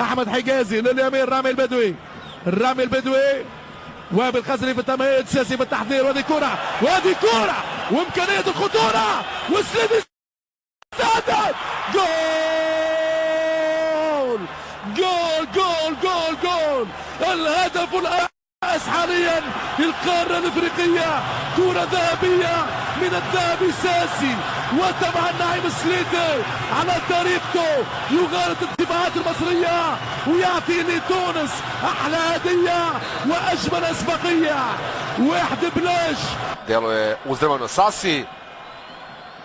أحمد حجازي لليمين رامي البدوي. رامي البدوي. وائل الخزري في التمهيد سياسي في التحضير. وهذه كرة وهذه كرة. وإمكانية الخطورة. وسليم السادات جول جول جول جول جول. الهدف الأس حاليا للقارة الإفريقية. كرة ذهبية. من الذهبي ساسي وطبعا نعيم سليدي على طريقته يغالط الدفاعات المصرية ويعطي لتونس أحلى هدية وأجمل أسبقية واحد بلاش Deluje uzdrmano Sasi.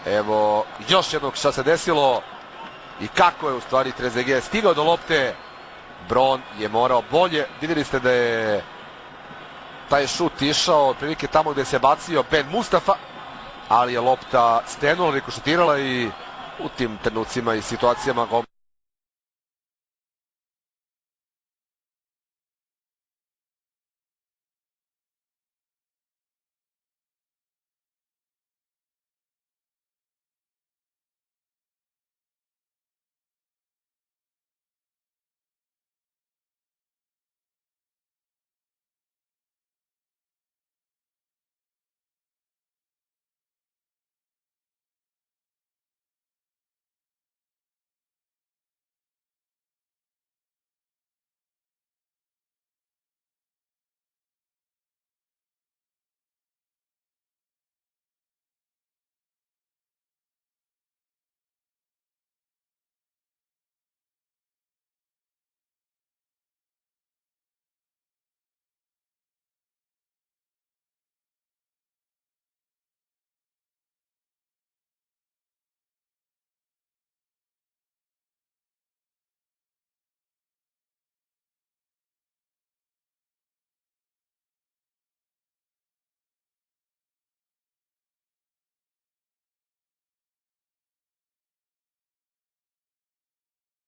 Evo još jednog šta se desilo i kako je u stvari Trezege stigao do lopte. Bron je morao bolje. Vidjeli ste da je taj šut išao prilike tamo gde se bacio Ben Mustafa, ali je lopta stenula, rikošetirala i u tim trenucima i situacijama